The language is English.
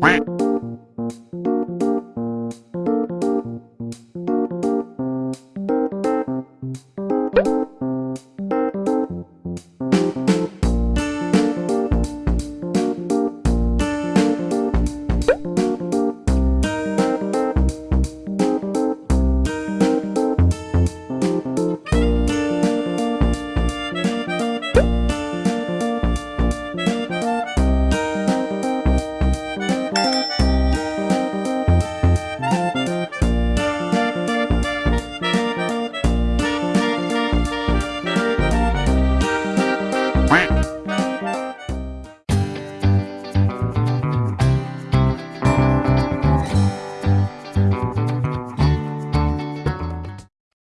Quack. Quack.